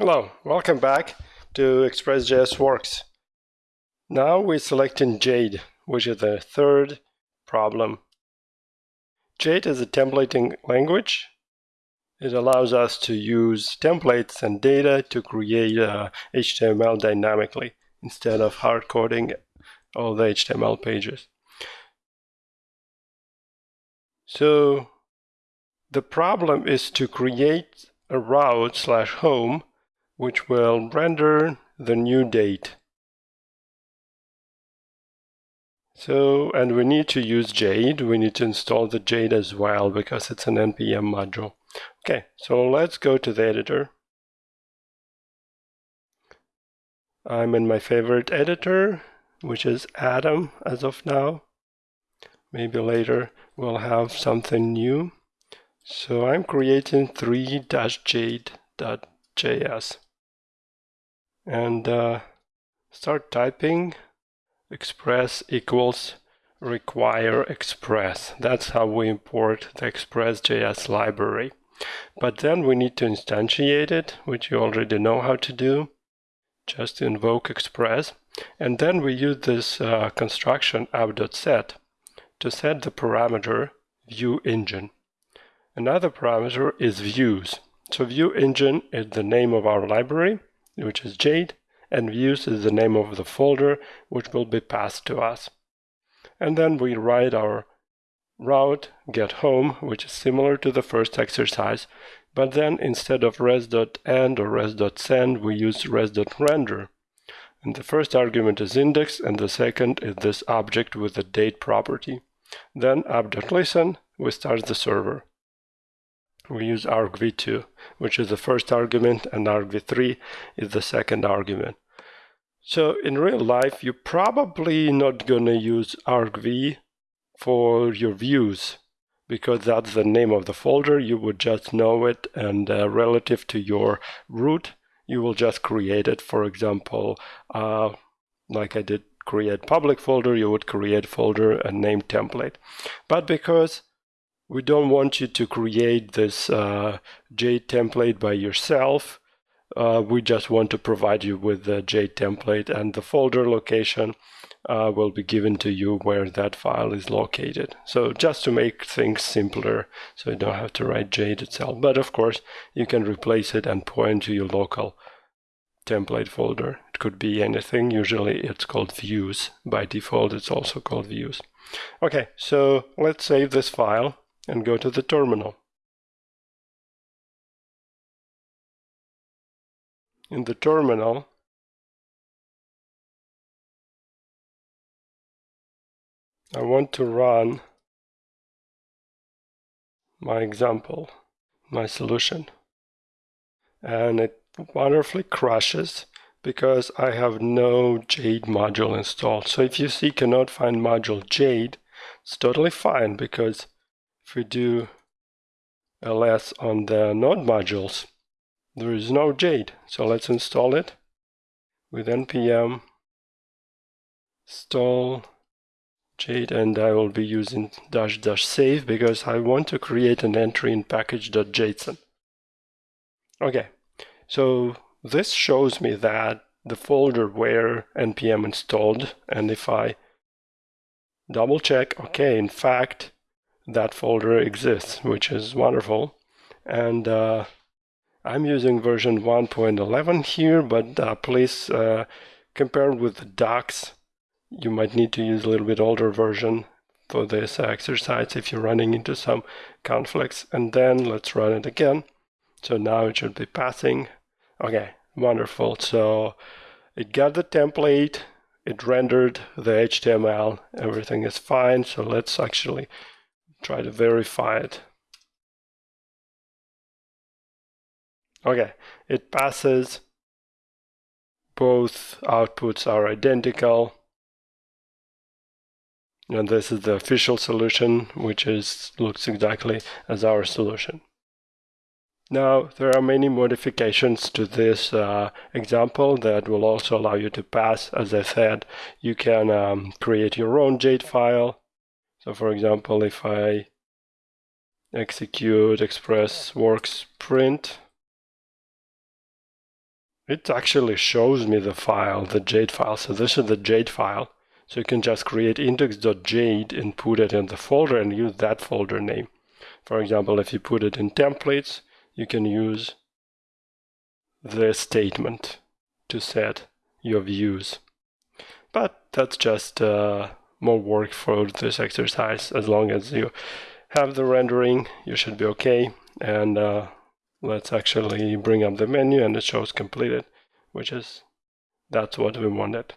Hello, welcome back to Express.js Works. Now we're selecting Jade, which is the third problem. Jade is a templating language. It allows us to use templates and data to create uh, HTML dynamically instead of hard coding all the HTML pages. So the problem is to create a route slash home which will render the new date. So, and we need to use Jade. We need to install the Jade as well because it's an NPM module. Okay, so let's go to the editor. I'm in my favorite editor, which is Atom as of now. Maybe later we'll have something new. So I'm creating 3-jade.js and uh, start typing express equals require express. That's how we import the express.js library. But then we need to instantiate it, which you already know how to do. Just invoke express. And then we use this uh, construction app.set to set the parameter view engine. Another parameter is views. So view engine is the name of our library which is Jade, and views is the name of the folder which will be passed to us. And then we write our route get home, which is similar to the first exercise, but then instead of res.end or res.send, we use res.render. And the first argument is index, and the second is this object with the date property. Then app.listen, we start the server we use argv2, which is the first argument, and argv3 is the second argument. So in real life, you're probably not going to use argv for your views because that's the name of the folder. You would just know it, and uh, relative to your root, you will just create it. For example, uh, like I did create public folder, you would create folder and name template. But because we don't want you to create this uh, Jade template by yourself. Uh, we just want to provide you with the Jade template and the folder location uh, will be given to you where that file is located. So just to make things simpler, so you don't have to write Jade itself. But of course, you can replace it and point to your local template folder. It could be anything. Usually it's called views. By default, it's also called views. Okay, so let's save this file and go to the terminal. In the terminal, I want to run my example, my solution. And it wonderfully crashes because I have no Jade module installed. So if you see cannot find module Jade, it's totally fine because if we do ls on the node modules, there is no Jade. So let's install it with npm install Jade and I will be using dash dash save because I want to create an entry in package.json. Okay, so this shows me that the folder where npm installed and if I double check, okay, in fact, that folder exists, which is wonderful. And uh, I'm using version 1.11 here, but uh, please uh, compare with the docs. You might need to use a little bit older version for this exercise if you're running into some conflicts. And then let's run it again. So now it should be passing. Okay, wonderful. So it got the template, it rendered the HTML, everything is fine. So let's actually try to verify it. Okay, it passes. Both outputs are identical. And this is the official solution, which is looks exactly as our solution. Now, there are many modifications to this uh, example that will also allow you to pass. As I said, you can um, create your own Jade file so for example, if I execute express works print, it actually shows me the file, the Jade file. So this is the Jade file. So you can just create index.jade and put it in the folder and use that folder name. For example, if you put it in templates, you can use the statement to set your views. But that's just uh, more work for this exercise. As long as you have the rendering, you should be okay. And uh, let's actually bring up the menu and it shows completed, which is, that's what we wanted.